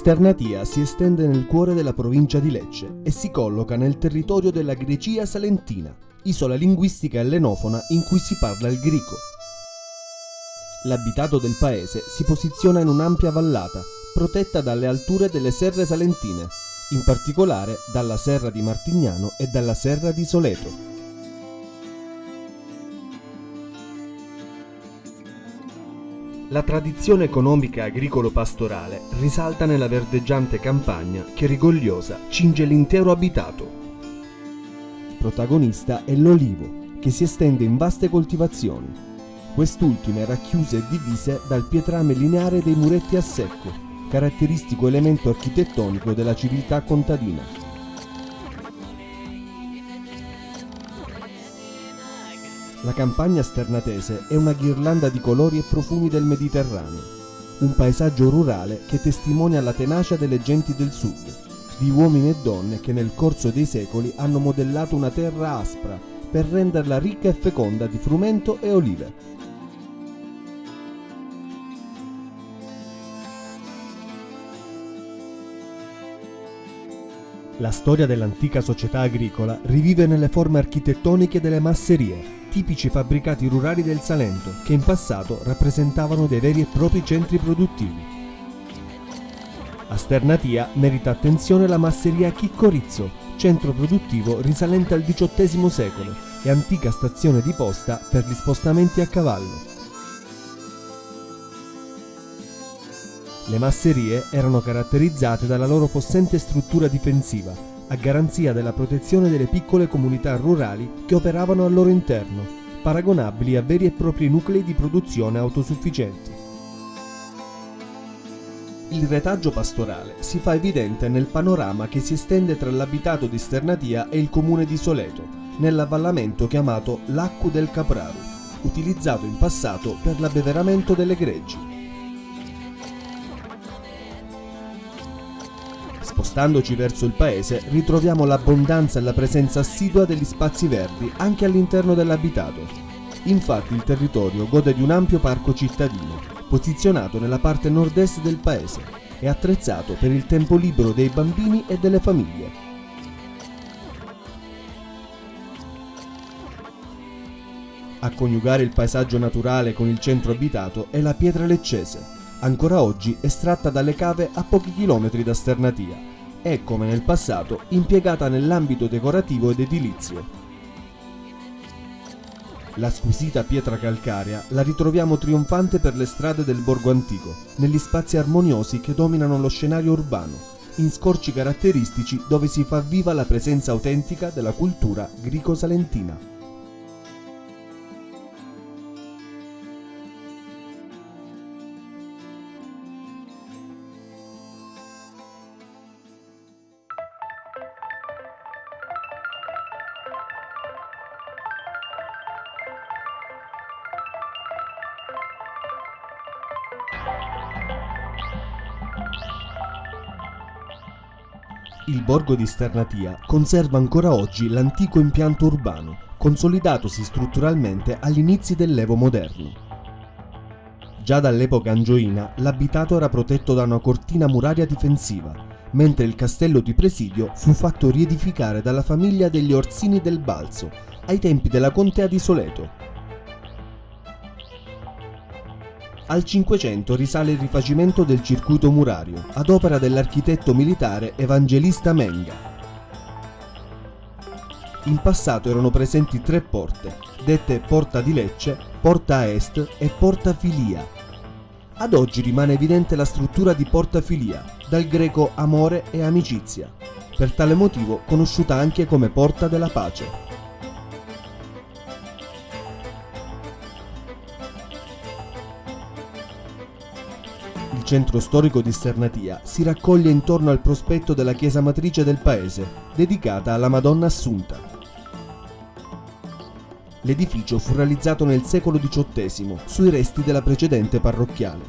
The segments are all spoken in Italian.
Sternatia si estende nel cuore della provincia di Lecce e si colloca nel territorio della Grecia salentina, isola linguistica ellenofona in cui si parla il greco. L'abitato del paese si posiziona in un'ampia vallata, protetta dalle alture delle serre salentine, in particolare dalla serra di Martignano e dalla serra di Soleto. La tradizione economica agricolo-pastorale risalta nella verdeggiante campagna che rigogliosa cinge l'intero abitato. Protagonista è l'olivo, che si estende in vaste coltivazioni. Quest'ultime racchiuse e divise dal pietrame lineare dei muretti a secco, caratteristico elemento architettonico della civiltà contadina. La campagna sternatese è una ghirlanda di colori e profumi del Mediterraneo, un paesaggio rurale che testimonia la tenacia delle genti del sud, di uomini e donne che nel corso dei secoli hanno modellato una terra aspra per renderla ricca e feconda di frumento e olive. La storia dell'antica società agricola rivive nelle forme architettoniche delle masserie, tipici fabbricati rurali del Salento che in passato rappresentavano dei veri e propri centri produttivi. A Sternatia merita attenzione la masseria Chiccorizzo, centro produttivo risalente al XVIII secolo e antica stazione di posta per gli spostamenti a cavallo. Le masserie erano caratterizzate dalla loro possente struttura difensiva, a garanzia della protezione delle piccole comunità rurali che operavano al loro interno, paragonabili a veri e propri nuclei di produzione autosufficienti. Il retaggio pastorale si fa evidente nel panorama che si estende tra l'abitato di Sternatia e il comune di Soleto, nell'avvallamento chiamato Laccu del Capraru, utilizzato in passato per l'abbeveramento delle greggi. Spostandoci verso il paese ritroviamo l'abbondanza e la presenza assidua degli spazi verdi anche all'interno dell'abitato. Infatti il territorio gode di un ampio parco cittadino, posizionato nella parte nord-est del paese e attrezzato per il tempo libero dei bambini e delle famiglie. A coniugare il paesaggio naturale con il centro abitato è la pietra leccese, ancora oggi estratta dalle cave a pochi chilometri da Sternatia e, come nel passato, impiegata nell'ambito decorativo ed edilizio. La squisita pietra calcarea la ritroviamo trionfante per le strade del borgo antico, negli spazi armoniosi che dominano lo scenario urbano, in scorci caratteristici dove si fa viva la presenza autentica della cultura greco-salentina. Il borgo di Sternatia conserva ancora oggi l'antico impianto urbano, consolidatosi strutturalmente agli inizi dell'Evo moderno. Già dall'epoca angioina l'abitato era protetto da una cortina muraria difensiva, mentre il castello di presidio fu fatto riedificare dalla famiglia degli Orsini del Balzo ai tempi della contea di Soleto Al Cinquecento risale il rifacimento del circuito murario, ad opera dell'architetto militare Evangelista Menga. In passato erano presenti tre porte, dette Porta di Lecce, Porta Est e Porta Filia. Ad oggi rimane evidente la struttura di Porta Filia, dal greco amore e amicizia, per tale motivo conosciuta anche come Porta della Pace. Il centro storico di Sternatia si raccoglie intorno al prospetto della chiesa matrice del paese, dedicata alla Madonna Assunta. L'edificio fu realizzato nel secolo XVIII sui resti della precedente parrocchiale.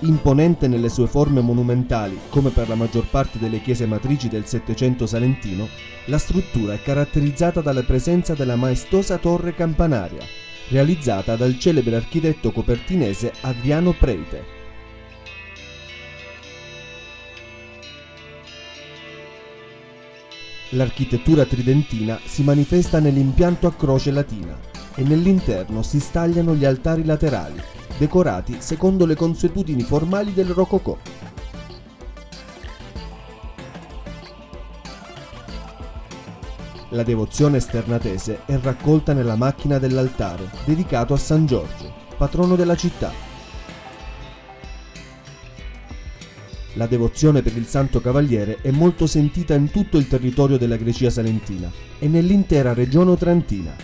Imponente nelle sue forme monumentali, come per la maggior parte delle chiese matrici del Settecento salentino, la struttura è caratterizzata dalla presenza della maestosa torre campanaria, realizzata dal celebre architetto copertinese Adriano Prete. L'architettura tridentina si manifesta nell'impianto a croce latina e nell'interno si stagliano gli altari laterali, decorati secondo le consuetudini formali del Rococò. La devozione sternatese è raccolta nella macchina dell'altare, dedicato a San Giorgio, patrono della città. La devozione per il Santo Cavaliere è molto sentita in tutto il territorio della Grecia salentina e nell'intera regione otrantina.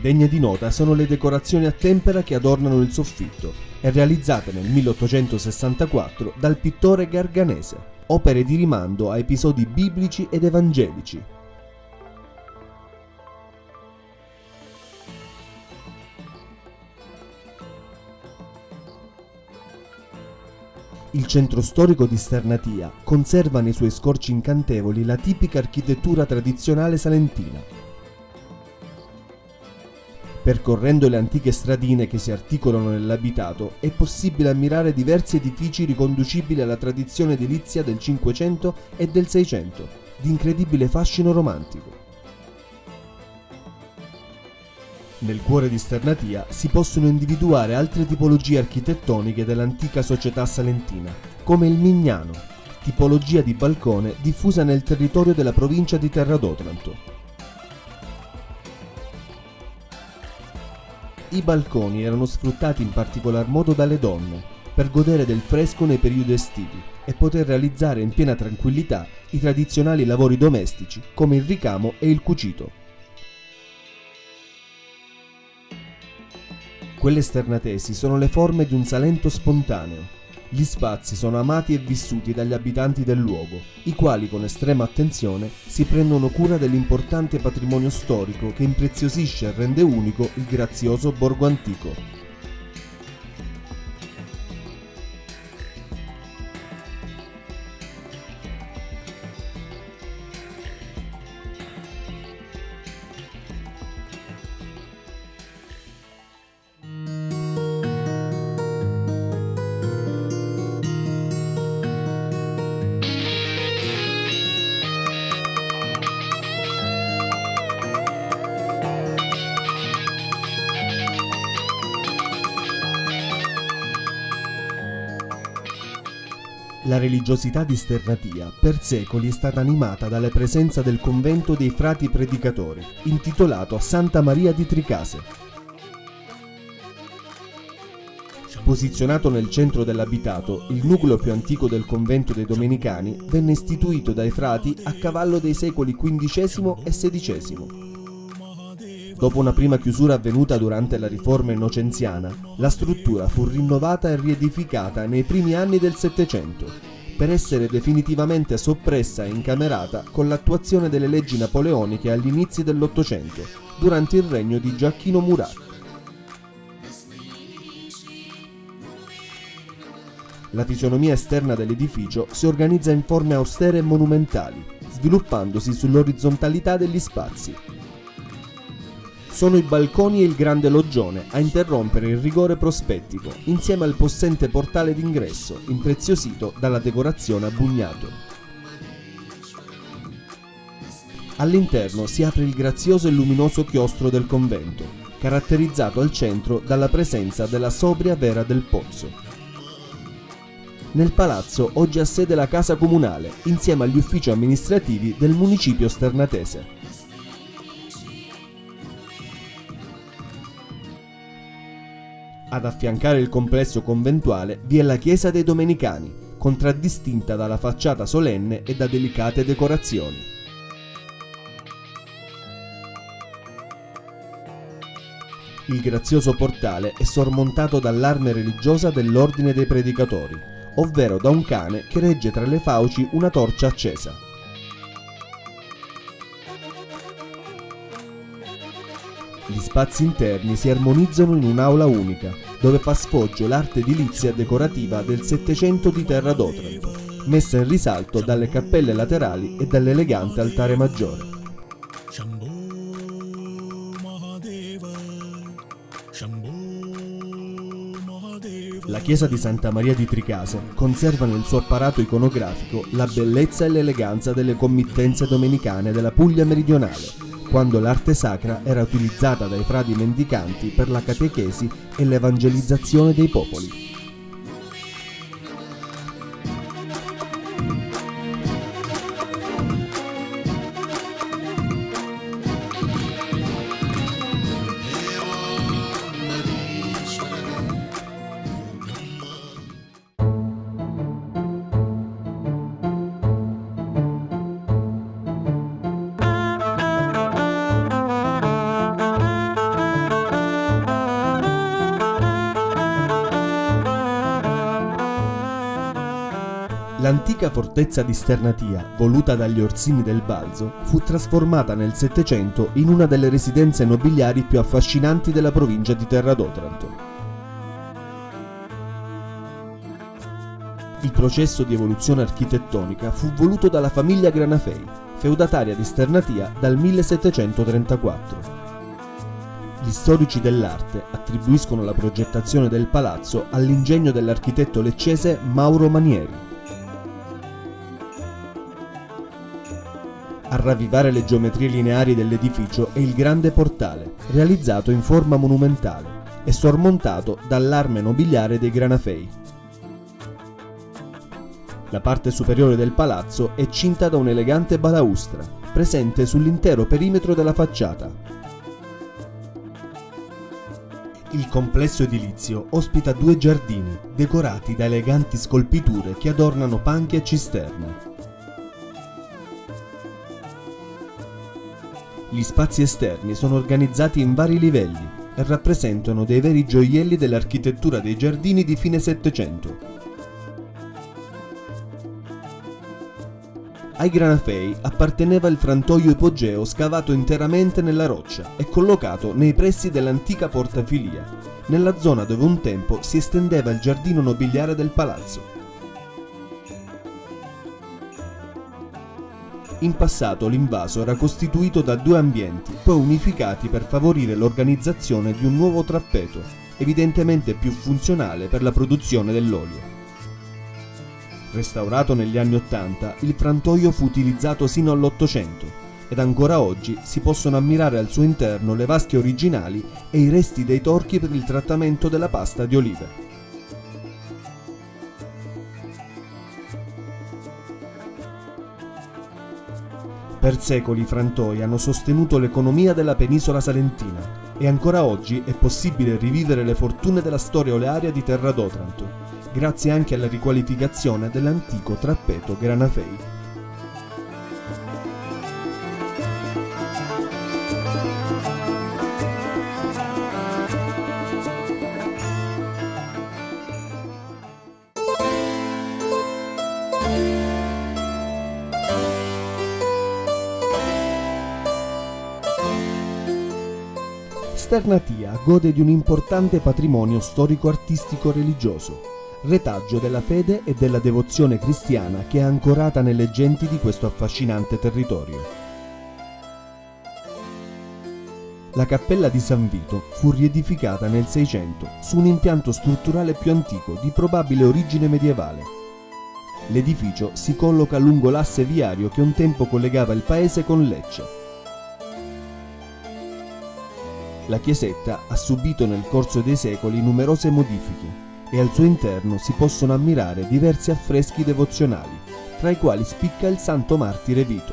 Degne di nota sono le decorazioni a tempera che adornano il soffitto e realizzate nel 1864 dal pittore Garganese opere di rimando a episodi biblici ed evangelici. Il centro storico di Sternatia conserva nei suoi scorci incantevoli la tipica architettura tradizionale salentina. Percorrendo le antiche stradine che si articolano nell'abitato è possibile ammirare diversi edifici riconducibili alla tradizione edilizia del Cinquecento e del Seicento, di incredibile fascino romantico. Nel cuore di Sternatia si possono individuare altre tipologie architettoniche dell'antica società salentina, come il Mignano, tipologia di balcone diffusa nel territorio della provincia di Terra d'Otranto. I balconi erano sfruttati in particolar modo dalle donne per godere del fresco nei periodi estivi e poter realizzare in piena tranquillità i tradizionali lavori domestici come il ricamo e il cucito. Quelle esternatesi sono le forme di un Salento spontaneo, gli spazi sono amati e vissuti dagli abitanti del luogo, i quali con estrema attenzione si prendono cura dell'importante patrimonio storico che impreziosisce e rende unico il grazioso borgo antico. La religiosità di Sternatia per secoli è stata animata dalla presenza del convento dei frati predicatori, intitolato Santa Maria di Tricase. Posizionato nel centro dell'abitato, il nucleo più antico del convento dei Domenicani venne istituito dai frati a cavallo dei secoli XV e XVI. Dopo una prima chiusura avvenuta durante la riforma innocenziana, la struttura fu rinnovata e riedificata nei primi anni del Settecento, per essere definitivamente soppressa e incamerata con l'attuazione delle leggi napoleoniche agli inizi dell'Ottocento, durante il regno di Giacchino Murat. La fisionomia esterna dell'edificio si organizza in forme austere e monumentali, sviluppandosi sull'orizzontalità degli spazi, sono i balconi e il grande loggione a interrompere il rigore prospettico, insieme al possente portale d'ingresso, impreziosito dalla decorazione a bugnato. All'interno si apre il grazioso e luminoso chiostro del convento, caratterizzato al centro dalla presenza della sobria vera del pozzo. Nel palazzo oggi ha sede la casa comunale, insieme agli uffici amministrativi del municipio sternatese. Ad affiancare il complesso conventuale vi è la chiesa dei Domenicani, contraddistinta dalla facciata solenne e da delicate decorazioni. Il grazioso portale è sormontato dall'arme religiosa dell'Ordine dei Predicatori, ovvero da un cane che regge tra le fauci una torcia accesa. Gli spazi interni si armonizzano in un'aula unica, dove fa sfoggio l'arte edilizia decorativa del Settecento di Terra d'Otranto, messa in risalto dalle cappelle laterali e dall'elegante altare maggiore. La chiesa di Santa Maria di Tricase conserva nel suo apparato iconografico la bellezza e l'eleganza delle committenze domenicane della Puglia meridionale, quando l'arte sacra era utilizzata dai frati mendicanti per la catechesi e l'evangelizzazione dei popoli. L'antica fortezza di Sternatia, voluta dagli Orsini del Balzo, fu trasformata nel Settecento in una delle residenze nobiliari più affascinanti della provincia di Terra d'Otranto. Il processo di evoluzione architettonica fu voluto dalla famiglia Granafei, feudataria di Sternatia dal 1734. Gli storici dell'arte attribuiscono la progettazione del palazzo all'ingegno dell'architetto leccese Mauro Manieri. A ravvivare le geometrie lineari dell'edificio è il grande portale, realizzato in forma monumentale e sormontato dall'arme nobiliare dei Granafei. La parte superiore del palazzo è cinta da un'elegante balaustra, presente sull'intero perimetro della facciata. Il complesso edilizio ospita due giardini, decorati da eleganti scolpiture che adornano panchi e cisterne. Gli spazi esterni sono organizzati in vari livelli e rappresentano dei veri gioielli dell'architettura dei giardini di fine Settecento. Ai Granafei apparteneva il frantoio ipogeo scavato interamente nella roccia e collocato nei pressi dell'antica portafilia, nella zona dove un tempo si estendeva il giardino nobiliare del palazzo. In passato l'invaso era costituito da due ambienti, poi unificati per favorire l'organizzazione di un nuovo trappeto, evidentemente più funzionale per la produzione dell'olio. Restaurato negli anni Ottanta, il frantoio fu utilizzato sino all'Ottocento ed ancora oggi si possono ammirare al suo interno le vasche originali e i resti dei torchi per il trattamento della pasta di olive. Per secoli i frantoi hanno sostenuto l'economia della penisola salentina e ancora oggi è possibile rivivere le fortune della storia olearia di Terra d'Otranto, grazie anche alla riqualificazione dell'antico trappeto Granafei. Sternatia gode di un importante patrimonio storico-artistico-religioso, retaggio della fede e della devozione cristiana che è ancorata nelle genti di questo affascinante territorio. La cappella di San Vito fu riedificata nel 600 su un impianto strutturale più antico di probabile origine medievale. L'edificio si colloca lungo l'asse viario che un tempo collegava il paese con Lecce La chiesetta ha subito nel corso dei secoli numerose modifiche e al suo interno si possono ammirare diversi affreschi devozionali, tra i quali spicca il Santo Martire Vito.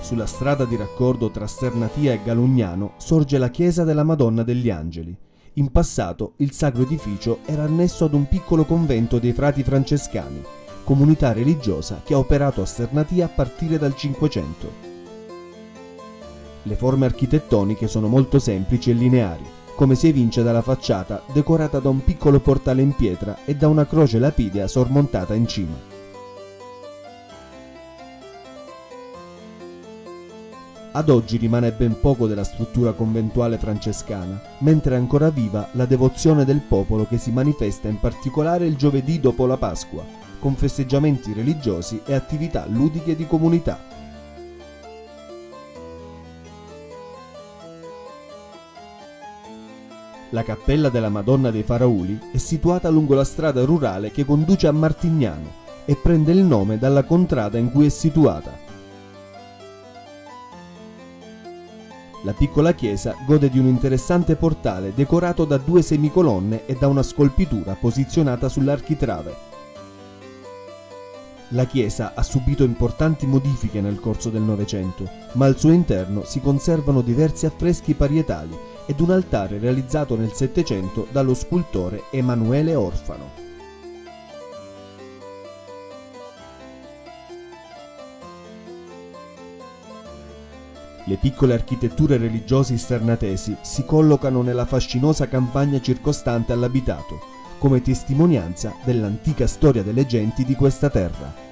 Sulla strada di raccordo tra Sternatia e Galugnano sorge la chiesa della Madonna degli Angeli. In passato il sacro edificio era annesso ad un piccolo convento dei frati francescani, comunità religiosa che ha operato a Sternatia a partire dal Cinquecento. Le forme architettoniche sono molto semplici e lineari, come si evince dalla facciata decorata da un piccolo portale in pietra e da una croce lapidea sormontata in cima. Ad oggi rimane ben poco della struttura conventuale francescana, mentre è ancora viva la devozione del popolo che si manifesta in particolare il giovedì dopo la Pasqua, con festeggiamenti religiosi e attività ludiche di comunità. La cappella della Madonna dei Farauli è situata lungo la strada rurale che conduce a Martignano e prende il nome dalla contrada in cui è situata. La piccola chiesa gode di un interessante portale decorato da due semicolonne e da una scolpitura posizionata sull'architrave. La chiesa ha subito importanti modifiche nel corso del Novecento, ma al suo interno si conservano diversi affreschi parietali ed un altare realizzato nel Settecento dallo scultore Emanuele Orfano. Le piccole architetture religiose isternatesi si collocano nella fascinosa campagna circostante all'abitato, come testimonianza dell'antica storia delle genti di questa terra.